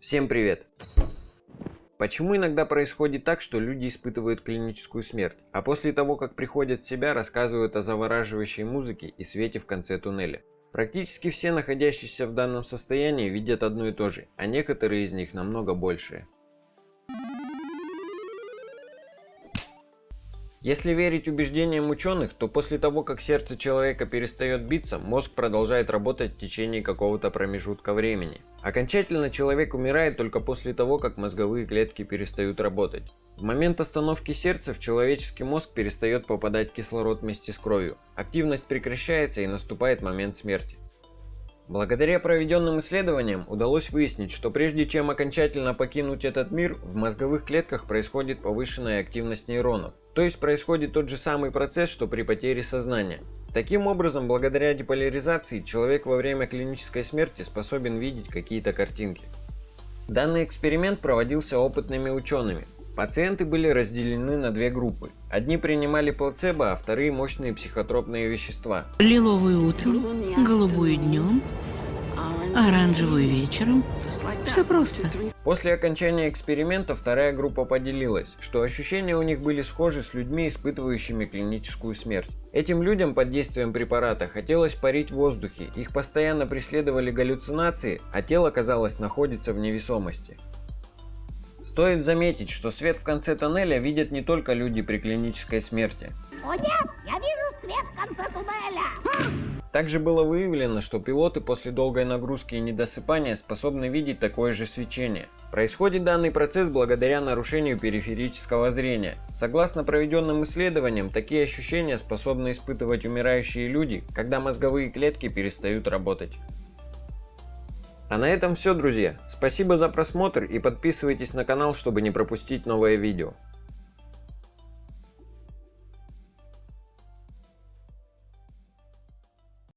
Всем привет! Почему иногда происходит так, что люди испытывают клиническую смерть, а после того, как приходят в себя, рассказывают о завораживающей музыке и свете в конце туннеля? Практически все находящиеся в данном состоянии видят одно и то же, а некоторые из них намного большее. Если верить убеждениям ученых, то после того, как сердце человека перестает биться, мозг продолжает работать в течение какого-то промежутка времени. Окончательно человек умирает только после того, как мозговые клетки перестают работать. В момент остановки сердца в человеческий мозг перестает попадать кислород вместе с кровью. Активность прекращается и наступает момент смерти. Благодаря проведенным исследованиям удалось выяснить, что прежде чем окончательно покинуть этот мир, в мозговых клетках происходит повышенная активность нейронов. То есть происходит тот же самый процесс, что при потере сознания. Таким образом, благодаря деполяризации, человек во время клинической смерти способен видеть какие-то картинки. Данный эксперимент проводился опытными учеными. Пациенты были разделены на две группы. Одни принимали плацебо, а вторые мощные психотропные вещества. Лиловую утром, голубую днем, оранжевую вечером. Все просто. После окончания эксперимента вторая группа поделилась, что ощущения у них были схожи с людьми, испытывающими клиническую смерть. Этим людям под действием препарата хотелось парить в воздухе, их постоянно преследовали галлюцинации, а тело, казалось, находится в невесомости. Стоит заметить, что свет в конце тоннеля видят не только люди при клинической смерти. О нет, я вижу свет в конце туннеля! Также было выявлено, что пилоты после долгой нагрузки и недосыпания способны видеть такое же свечение. Происходит данный процесс благодаря нарушению периферического зрения. Согласно проведенным исследованиям, такие ощущения способны испытывать умирающие люди, когда мозговые клетки перестают работать. А на этом все, друзья. Спасибо за просмотр и подписывайтесь на канал, чтобы не пропустить новое видео.